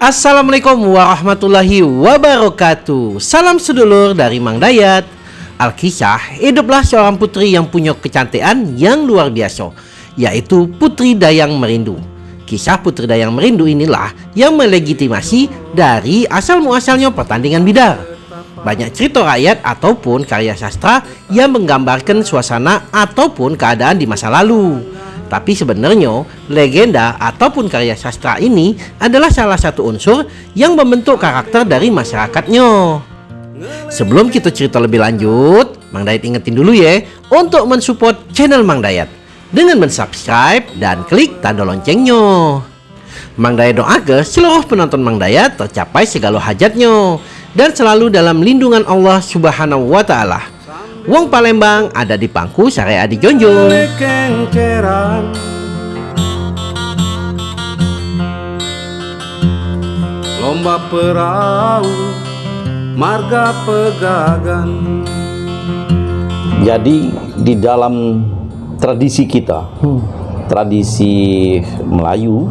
Assalamualaikum warahmatullahi wabarakatuh. Salam sedulur dari Mang Dayat. Alkisah, hiduplah seorang putri yang punya kecantikan yang luar biasa Yaitu Putri Dayang Merindu. Kisah Putri Dayang Merindu inilah yang melegitimasi dari asal muasalnya pertandingan bidar. Banyak cerita rakyat ataupun karya sastra yang menggambarkan suasana ataupun keadaan di masa lalu. Tapi sebenarnya legenda ataupun karya sastra ini adalah salah satu unsur yang membentuk karakter dari masyarakatnya. Sebelum kita cerita lebih lanjut, Mang Dayat ingetin dulu ya untuk mensupport channel Mang Dayat dengan mensubscribe dan klik tanda loncengnya. Mang Dayat doakan seluruh penonton Mang Dayat tercapai segala hajatnya dan selalu dalam lindungan Allah Subhanahu wa taala. Wong Palembang ada di pangku Syariah di Jonjong. Lomba perahu marga pegagan. Jadi di dalam tradisi kita, tradisi Melayu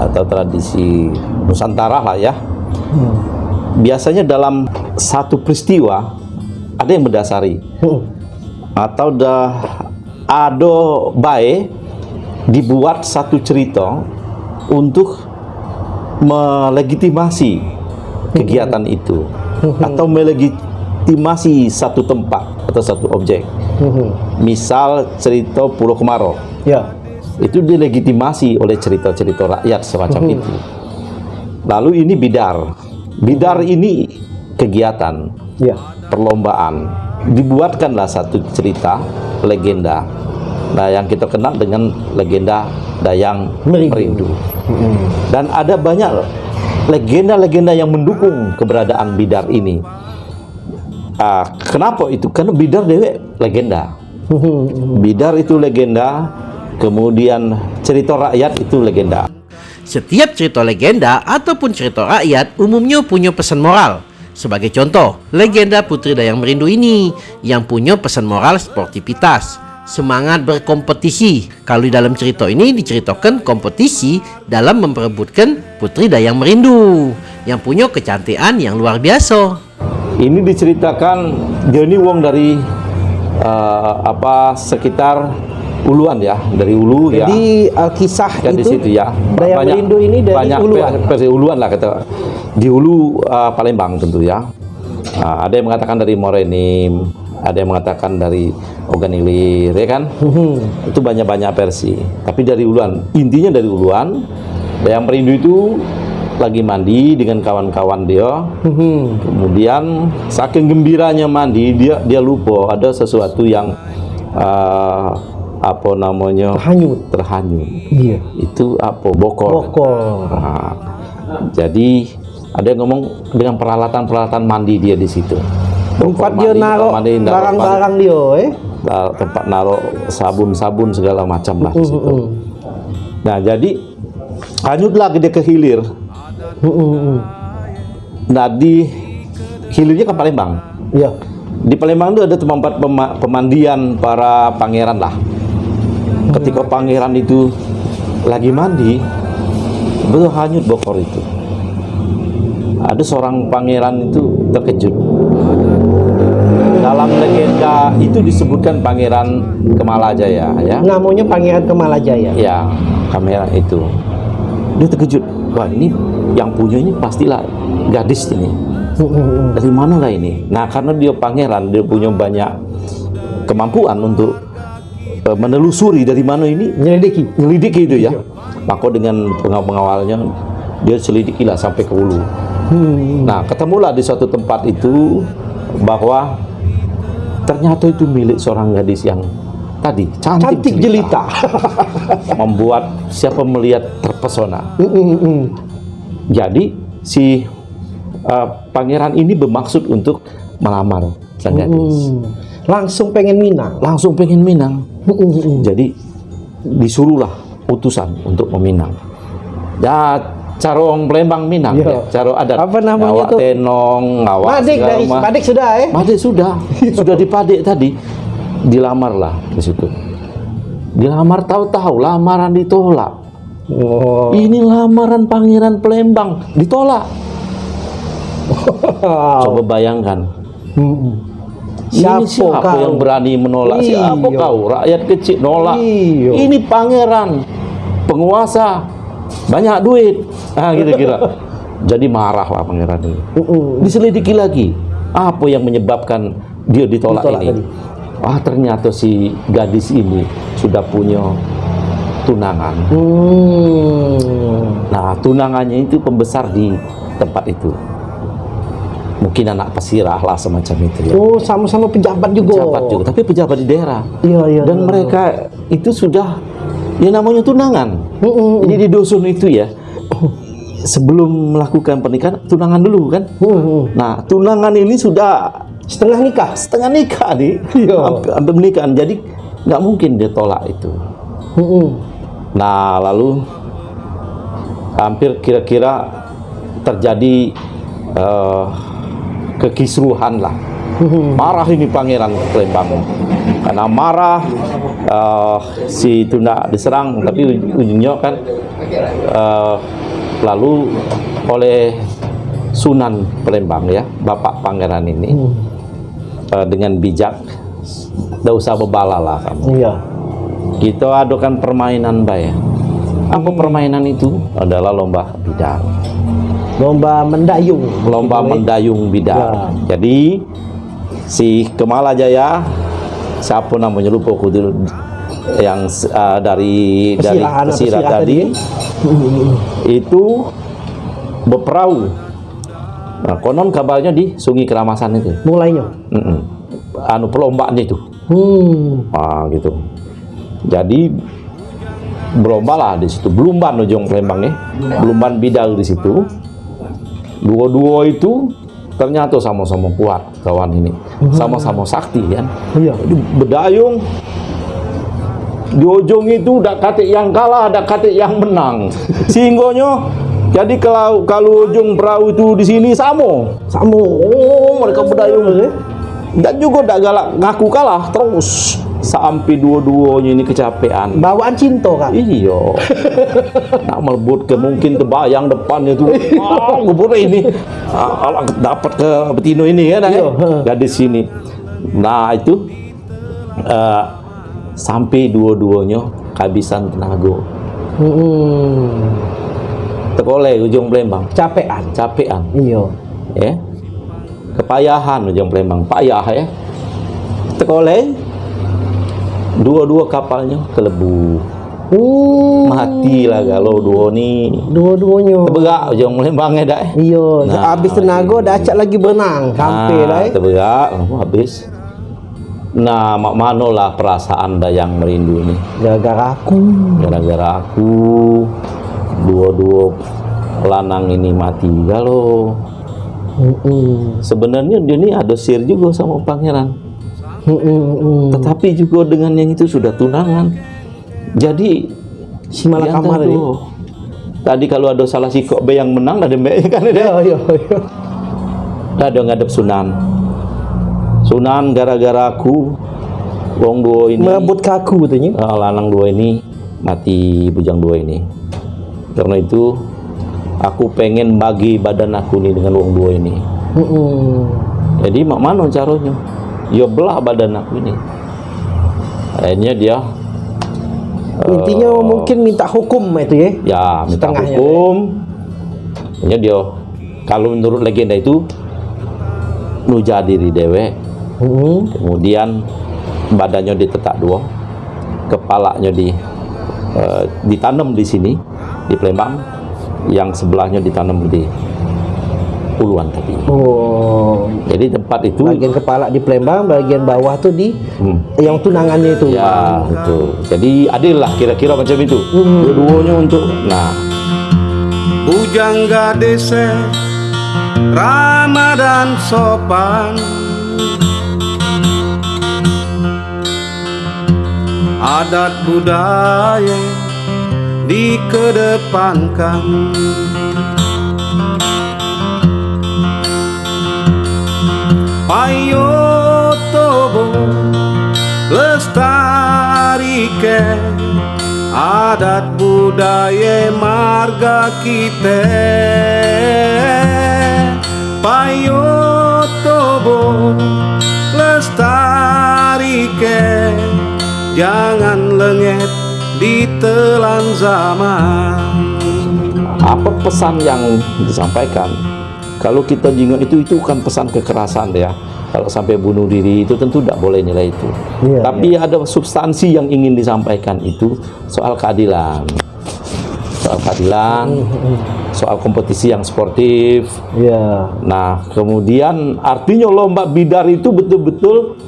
atau tradisi Nusantara lah ya, biasanya dalam satu peristiwa ada yang mendasari atau dah ada baik dibuat satu cerita untuk melegitimasi kegiatan itu atau melegitimasi satu tempat atau satu objek. Misal cerita Pulau Kemarau. Ya. Itu dilegitimasi oleh cerita-cerita rakyat semacam itu. Lalu ini bidar. Bidar ini kegiatan, Ya. Perlombaan. Dibuatkanlah satu cerita legenda. Nah, yang kita kenal dengan legenda Dayang Merindu. Merindu. Dan ada banyak legenda-legenda yang mendukung keberadaan bidar ini. Ah, kenapa itu? Karena bidar dewek legenda. Bidar itu legenda, kemudian cerita rakyat itu legenda. Setiap cerita legenda ataupun cerita rakyat umumnya punya pesan moral. Sebagai contoh, legenda Putri Dayang Merindu ini yang punya pesan moral sportivitas, semangat berkompetisi. Kalau di dalam cerita ini diceritakan kompetisi dalam memperebutkan Putri Dayang Merindu yang punya kecantikan yang luar biasa. Ini diceritakan ini wong dari eh, apa sekitar Uluan ya, dari Ulu ya. Jadi Alkisah Kan di itu situ ya. Dayang Merindu ini dari banyak Uluan. versi Uluan lah kata. Di Ulu uh, Palembang tentu ya. Nah, ada yang mengatakan dari Morenim, ada yang mengatakan dari Oganilir, ya kan? Itu banyak-banyak versi. Tapi dari Uluan, intinya dari Uluan. Dayang Merindu itu lagi mandi dengan kawan-kawan dia. Kemudian saking gembiranya mandi, dia dia lupa ada sesuatu yang uh, apa namanya Terhanyut. terhanyut Iya. itu apa bokor Bokor. Nah, jadi ada yang ngomong dengan peralatan-peralatan mandi dia di situ. Tempat dia naruh barang-barang dia, eh. tempat naruh sabun-sabun segala macam lah di situ. Hmm. nah jadi hanyutlah dia ke hilir. Nah di hilirnya ke Palembang. Iya. di Palembang itu ada tempat pema- pemandian para pangeran lah. Ketika pangeran itu lagi mandi betul hanyut bokor itu ada seorang pangeran itu terkejut dalam legenda itu disebutkan pangeran Kemalajaya ya Namanya Pangeran Kemalajaya. ya kamera itu dia terkejut wah ini yang punya ini pastilah gadis ini dari mana lah ini? Nah, karena dia pangeran, dia punya banyak kemampuan untuk eh, menelusuri dari mana ini, Nyelidiki. nyelidiki itu ya. Maka dengan pengawal-pengawalnya, dia selidikilah sampai ke hulu. Hmm. Nah, ketemulah di suatu tempat itu bahwa ternyata itu milik seorang gadis yang tadi cantik, Cantik jelita. membuat siapa melihat terpesona. Hmm, hmm. Jadi si uh, pangeran ini bermaksud untuk melamar sang gadis. Langsung pengen minang. Langsung pengen minang. Jadi disuruhlah utusan untuk meminang. Ya cara orang Palembang minang Iya. ya, cara adat. Apa namanya Ngawak tuh? tenong, ngawak Madik dari ma- Madik sudah, eh. Madik sudah, sudah dipadik tadi. Dilamarlah di situ. Dilamar tahu-tahu lamaran ditolak. Oh. Ini lamaran pangeran Palembang ditolak. Coba bayangkan. Mm-mm. Siapa, Siapa siapa kau? yang berani menolak? Siapa Iya. kau? Rakyat kecil nolak. Iya. Ini pangeran, penguasa, banyak duit. Ah, kira-kira. Jadi marah lah pangeran ini. Mm-mm. Diselidiki lagi. Apa yang menyebabkan dia ditolak, Ditolak ini? tadi. Ah, ternyata si gadis ini sudah punya tunangan. Hmm. Nah, tunangannya itu pembesar di tempat itu. Mungkin anak pesirah lah semacam itu ya. Oh, sama-sama pejabat juga. Pejabat juga, tapi pejabat di daerah. Iya, iya. Dan iya. mereka itu sudah ya namanya tunangan. Mm-mm. Jadi di dusun itu ya sebelum melakukan pernikahan tunangan dulu kan. Mm-mm. Nah, tunangan ini sudah Setengah nikah. setengah nikah nih. Iya. Hampir, hampir. Jadi nggak mungkin dia tolak itu. Mm-mm. Nah, lalu hampir kira-kira terjadi eh, kekisruhan lah. Marah ini pangeran Palembang. Karena marah eh, si Tunda diserang, tapi uj- ujungnya kan eh, lalu oleh Sunan Palembang ya, Bapak Pangeran ini eh, dengan bijak, tidak usah bebala lah kamu. Iya. kita adakan permainan bay. Apa permainan itu? Adalah lomba bidang. Lomba mendayung. lomba mendayung bidang. Jadi si Kemala Jaya siapa namanya lupa aku dulu yang uh, dari dari pesirah tadi tadi. itu berperahu nah, konon kabarnya di Sungai Keramasan itu Mulainya. Mm-mm. anu perlombaannya itu Hmm. Ah gitu. Jadi berlomba lah di situ. Belumban ujung Palembang ya. Belumban bidal di situ. Dua-dua itu ternyata sama-sama kuat kawan ini. Sama-sama sakti kan. Iya. Jadi berdayung di ujung itu ada kate yang kalah, ada kate yang menang. Singgonya jadi kalau kalau ujung perahu itu di sini sama. Sama. Oh, mereka berdayung Eh. dan juga tidak galak ngaku kalah terus sampai dua-duanya ini kecapean. Bawaan cinta kan. iya. Nak melebut ke mungkin ke bayang depannya tuh ah ngebut ini. Ah, alah, dapat ke betino ini ya nah, Iya, ya. gadis sini. Nah itu eh, sampai dua-duanya kehabisan tenaga. Hmm. tekole ujung Palembang Capean. capean. Iya. ya kepayahan ujung Palembang payah ya tekole dua-dua kapalnya kelebu Uh. mati lah kalau dua ni Dua-duanya. teberak ujung Palembang ya dah eh. Iya, Nah, habis tenaga dah acak lagi berenang. Hampir lah. eh. teberak oh, habis nah mak mano lah perasaan dah yang merindu ni Gara-gara aku. gara-gara aku dua-dua pelanang ini mati kalau Mm-mm. sebenarnya dia ni ada sir juga sama pangeran Tetapi juga dengan yang itu sudah tunangan jadi Si Malakama yang tadi. kalau ada salah si kok yang menang ada mbak kan ada Iya, iya, iya. ada ngadep sunan sunan gara-gara aku wong dua ini Merebut kaku katanya. ah, lanang dua ini mati bujang dua ini karena itu aku pengen bagi badan aku nih dengan wong dua ini Mm-mm. Jadi mak mana caranya? Ya belah badan aku ini. Akhirnya dia Intinya mungkin minta hukum itu ya. ya minta Setengahnya, hukum. Akhirnya dia kalau menurut legenda itu nuja diri dewe, Mm-mm. kemudian badannya ditetak dua, kepalanya di eh, ditanam di sini di Palembang, yang sebelahnya ditanam di Puluhan tadi. Oh, Jadi tempat itu bagian kepala di Palembang, bagian bawah tuh di hmm, yang tunangannya itu. Ya, itu. Jadi adil lah kira-kira macam itu. Hmm. Dua-duanya untuk nah, Bujangga desa Ramadan sopan Adat budaya dikedepankan Payo tobo lestari ke adat budaya marga kita. Payo tobo lestari ke jangan lengket ditelan zaman. Apa pesan yang disampaikan kalau kita jingot itu itu kan pesan kekerasan ya. Kalau sampai bunuh diri itu tentu tidak boleh nilai itu. Iya, tapi ada substansi yang ingin disampaikan itu soal keadilan. Soal keadilan soal kompetisi yang sportif. Ya. nah kemudian artinya lomba bidar itu betul-betul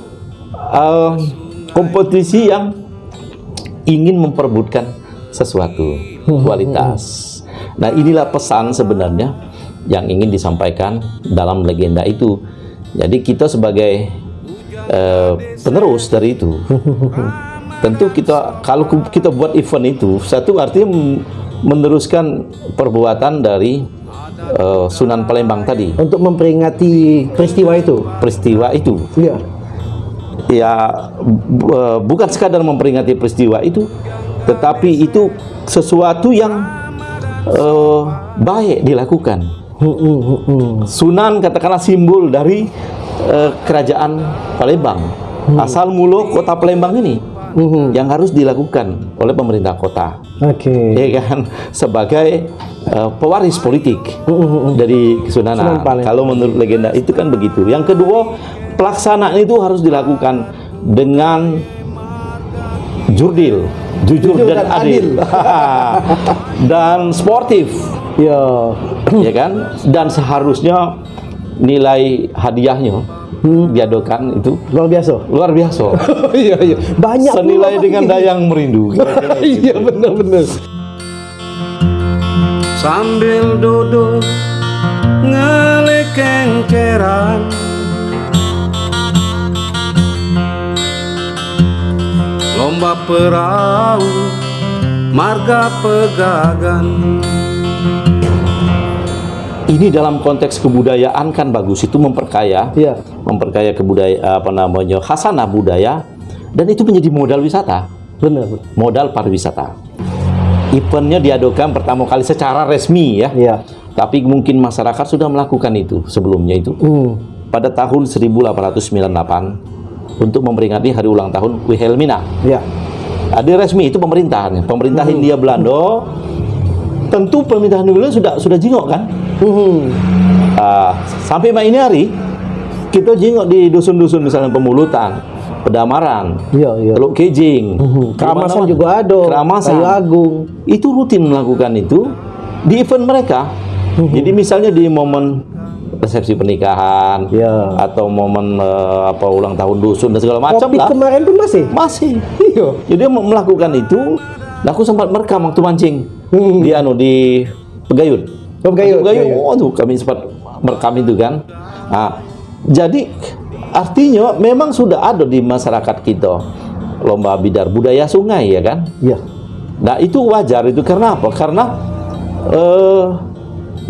eh, kompetisi yang ingin memperebutkan sesuatu kualitas. Nah inilah pesan sebenarnya yang ingin disampaikan dalam legenda itu jadi kita sebagai eh, penerus dari itu tentu kita kalau kita buat event itu satu artinya meneruskan perbuatan dari eh, Sunan Palembang tadi Untuk memperingati peristiwa itu. peristiwa itu Iya. ya bu- eh, bukan sekadar memperingati peristiwa itu tetapi itu sesuatu yang eh, baik dilakukan Hmm, hmm, hmm, hmm. Sunan katakanlah simbol dari eh, kerajaan Palembang asal mulu kota Palembang ini Hmm. yang harus dilakukan oleh pemerintah kota Oke. ya kan sebagai eh, pewaris politik dari Sunan Kesunanan. Palembang. Kalau menurut legenda itu kan begitu. Yang kedua, pelaksanaan itu harus dilakukan dengan jurdil, jujur, Jujur dan, dan adil, dan sportif, Ya. ya kan? Dan seharusnya nilai hadiahnya diadokan itu Luar biasa. luar biasa. Iya, iya. Banyak Senilai dengan dayang merindu. Iya, benar-benar. sambil duduk ngelekengkeran lomba perahu marga pegagan ini dalam konteks kebudayaan kan bagus itu memperkaya Iya. memperkaya kebudaya apa namanya khasanah budaya dan itu menjadi modal wisata Benar. benar. modal pariwisata eventnya diadakan pertama kali secara resmi ya Iya. tapi mungkin masyarakat sudah melakukan itu sebelumnya itu Hmm. pada tahun 1898 untuk memperingati hari ulang tahun Wilhelmina Ya. ada resmi itu pemerintahan pemerintah Hindia Belanda tentu pemerintahan Belanda sudah sudah jingok kan Hmm. Ah, sampai ini hari kita jengok di dusun-dusun misalnya pemulutan, pedamaran, Iya, iya. Teluk Kejing, Hmm. Keramasan Di mana-mana. juga ada. Keramasan. Kayu Agung. Itu rutin melakukan itu di event mereka. Hmm. Jadi misalnya di momen resepsi pernikahan Iya. atau momen eh, apa ulang tahun dusun dan segala macam lah. kemarin pun masih. Masih. Iya. Jadi melakukan itu, nah aku sempat merekam waktu mancing Hmm. di anu di Pegayun. Oh, Pegayun, Pegayun. Oh, tuh kami sempat merekam itu kan. Nah, jadi artinya memang sudah ada di masyarakat kita lomba bidar budaya sungai ya kan. Iya. Nah itu wajar itu karena apa? Karena eh,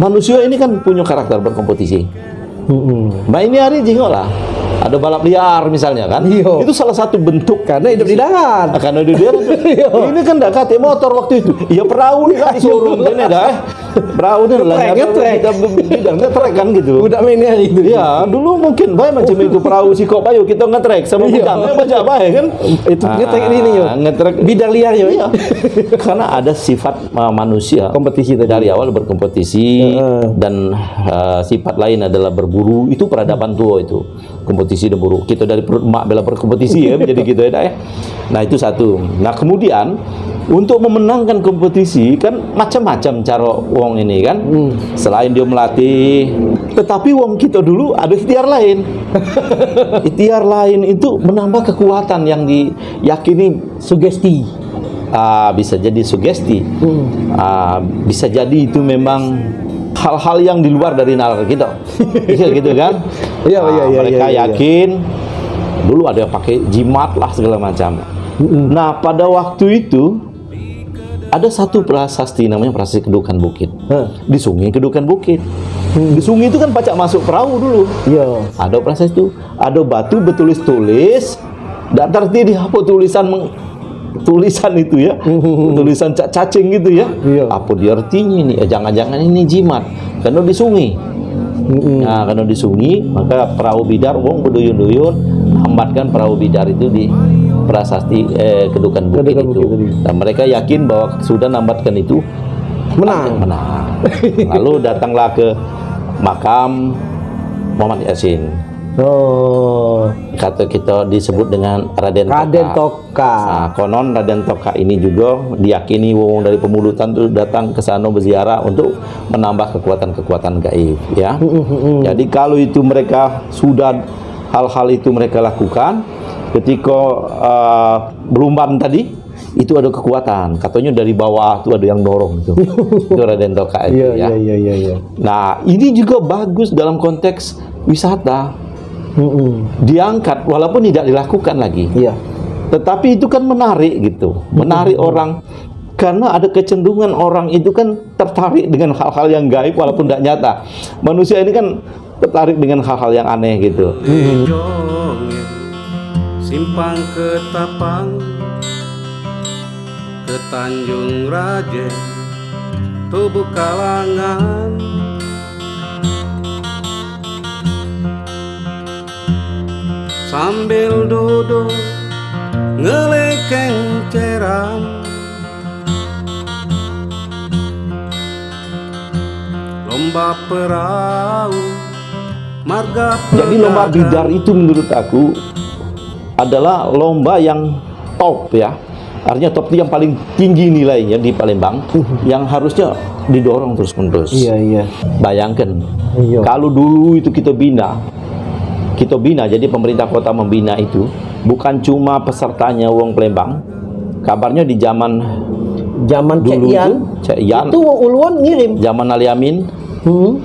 manusia ini kan punya karakter berkompetisi. Hmm. Nah ini hari jingok lah. Ada balap liar misalnya kan. Iya. Itu salah satu bentuk Karena hidup di darat. akan ada dia Iya. ini kan enggak kate motor waktu itu ya perahu nih kan di showroom kan dah perahu nih lah Ngetrek, ngetrek. kita bidang ngetrek kan gitu Udah mainnya itu. ya dulu mungkin baik macam itu perahu si kok ayo kita ngetrek sama bidang eh, baca baik kan Itu ngetrek ini yo. Ah, ngetrek Bidang liar yo. Iya. karena ada sifat uh, manusia Kompetisi tadi. dari awal berkompetisi dan uh, sifat lain adalah berburu itu peradaban tua itu kompetisi dan buru kita dari perut emak bela berkompetisi ya menjadi gitu ya ya nah itu satu nah kemudian untuk memenangkan kompetisi kan macam-macam cara wong ini kan selain dia melatih tetapi wong kita dulu ada ikhtiar lain ikhtiar lain itu menambah kekuatan yang diyakini Sugesti. Ah, bisa jadi sugesti, Ah, bisa jadi itu memang hal-hal yang di luar dari nalar kita, Iya gitu kan? Iya, Ah, iya, iya, Mereka iya, iya. yakin dulu ada yang pakai jimat lah segala macam. Nah pada waktu itu ada satu prasasti namanya prasasti kedukan bukit. Hah. Di sungai kedukan bukit. Di sungai itu kan pacak masuk perahu dulu. Iya. Ada prasasti itu, ada batu bertulis-tulis, dan tertib dihapus tulisan meng- tulisan itu ya, tulisan cak cacing gitu ya. Iya. Apa dia artinya ini? Ya, jangan-jangan ini jimat. Karena di sungai. Nah, karena di sungai, maka perahu bidar wong berduyun-duyun hambatkan perahu bidar itu di prasasti eh, kedukan bukit Kedukan itu. Bukit. Dan mereka yakin bahwa sudah nambatkan itu Menang. menang. Lalu datanglah ke makam Muhammad Yasin. Oh, Kata kita disebut dengan Raden Toka. Raden Toka. Nah, konon Raden Toka ini juga diyakini wong dari pemulutan itu datang ke sana berziarah untuk menambah kekuatan-kekuatan gaib ya. Jadi kalau itu mereka sudah hal-hal itu mereka lakukan ketika uh, belumban tadi itu ada kekuatan. Katanya dari bawah itu ada yang dorong itu. itu Raden Toka itu Iya, ya. iya, iya, iya, iya. Nah, ini juga bagus dalam konteks wisata. Mm-mm. Diangkat walaupun tidak dilakukan lagi. Iya. Tetapi itu kan menarik gitu, menarik orang karena ada kecenderungan orang itu kan tertarik dengan hal-hal yang gaib walaupun tidak nyata. Manusia ini kan tertarik dengan hal-hal yang aneh gitu. Simpang ke Tapang ke Tanjung Raja tubuh kalangan sambil duduk ngelekeng ceram lomba perahu marga Jadi lomba bidar itu menurut aku adalah lomba yang top ya. Artinya top itu yang paling tinggi nilainya di Palembang yang harusnya didorong terus-menerus. Iya, iya. Bayangkan, Iya. kalau dulu itu kita bina, kita bina, jadi pemerintah kota membina itu bukan cuma pesertanya Wong Palembang. Kabarnya di zaman Zaman dulu Ian, itu, itu Wong Uluan ngirim. zaman Ali Amin, Hmm.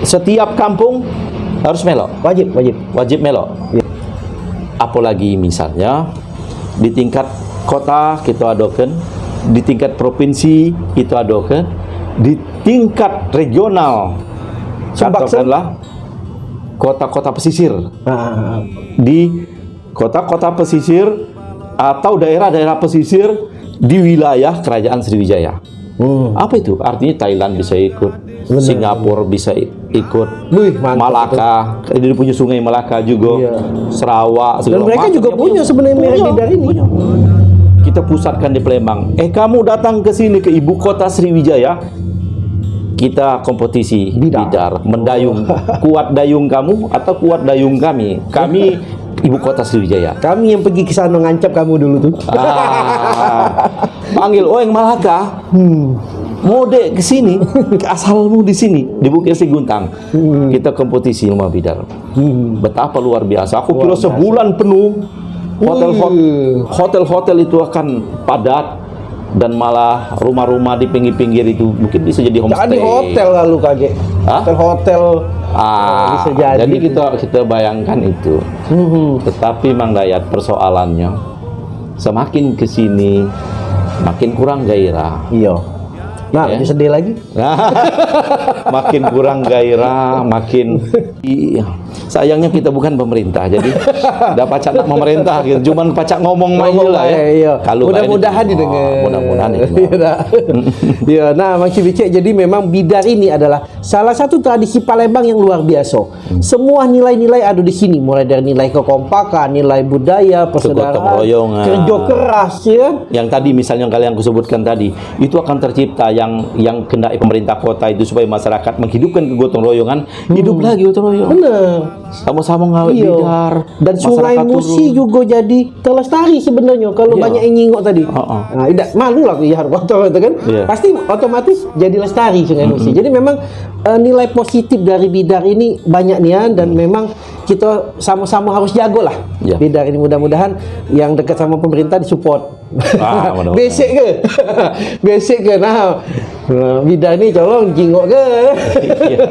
setiap kampung harus melok, Wajib, wajib. wajib melok. Iya. Apalagi misalnya di tingkat kota kita adokan, di tingkat provinsi kita adokan, di tingkat regional Sumbaksen. katakanlah kota-kota pesisir Ah, di kota-kota pesisir atau daerah-daerah pesisir di wilayah kerajaan Sriwijaya. hmm. Apa itu? Artinya Thailand bisa ikut, Singapura bisa ikut, Wih, mantap Malaka, dia punya sungai Malaka juga, Iya. Sarawak, Dan mereka juga dia punya sebenarnya Punya, bidar ini. punya. Kita pusatkan di Palembang. Eh kamu datang ke sini ke ibu kota Sriwijaya, kita kompetisi Bidar. bidar, mendayung. Kuat dayung kamu atau kuat dayung kami? Kami ibu kota Sriwijaya. Kami yang pergi ke sana ngancap kamu dulu tuh. Ah, panggil oh yang Malaka. Hmm. Mode ke sini, asalmu di sini di Bukit Seguntang. Kita kompetisi lomba bidar. Hmm. Betapa luar biasa. Aku Luar kira biasa. sebulan penuh hotel Wih. hotel hotel itu akan padat dan malah rumah-rumah di pinggir-pinggir itu mungkin bisa jadi homestay. hotel lalu kaget. Hah? Hotel-hotel. Ah, Bisa jadi. jadi kita kita bayangkan itu. Hmm. Tetapi Mang Dayat persoalannya semakin ke sini makin kurang gairah. Iya. Nah, Ya. jadi sedih lagi. makin kurang gairah, makin iya. Sayangnya kita bukan pemerintah, jadi udah pacak nak memerintah gitu. Cuman pacak ngomong Ngomong lah ya. iya. Kalau mudah-mudahan didengar. oh, Mudah-mudahan Iya, nah. Iya, nah Mang Cibicek jadi memang bidar ini adalah salah satu tradisi Palembang yang luar biasa. Hmm. Semua nilai-nilai ada di sini, mulai dari nilai kekompakan, nilai budaya, persaudaraan, kerja keras ya. Yang tadi misalnya yang kalian kusebutkan tadi, itu akan tercipta yang yang kendaki pemerintah kota itu supaya masyarakat menghidupkan kegotong royongan, hidup lagi gotong royong. Benar. Sama-sama ngawet Iya. bidar. Dan sungai Musi turun. juga jadi terlestari sebenarnya kalau Iya. banyak yang nyingok tadi. Oh, oh. Nah, tidak malu lah ya kotor itu kan. Iya. Pasti otomatis jadi lestari sungai Musi. Jadi memang eh, nilai positif dari bidar ini banyak nih ya dan memang kita sama-sama harus jago lah. Iya. Bidar ini mudah-mudahan yang dekat sama pemerintah disupport. Ah, mudah-mudahan. Basic ke? Basic ke? Nah, eh, bidar ini colong jingok ke? Iya.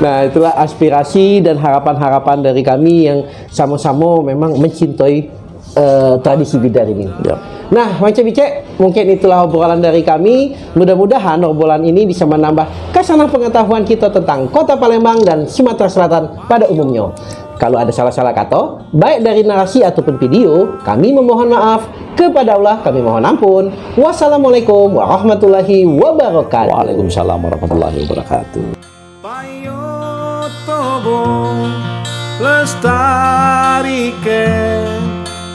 nah, itulah aspirasi dan harapan-harapan dari kami yang sama-sama memang mencintai eh, tradisi bidar ini. Yap. Nah, macam Bicek, mungkin itulah obrolan dari kami. Mudah-mudahan obrolan ini bisa menambah kasanah pengetahuan kita tentang Kota Palembang dan Sumatera Selatan pada umumnya. Kalau ada salah-salah kata, baik dari narasi ataupun video, kami memohon maaf. Kepada Allah kami mohon ampun. Wassalamualaikum warahmatullahi wabarakatuh. Waalaikumsalam warahmatullahi wabarakatuh.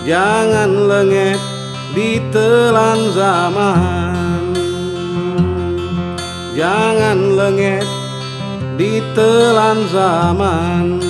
Jangan lengket di telan zaman. Jangan lengket di telan zaman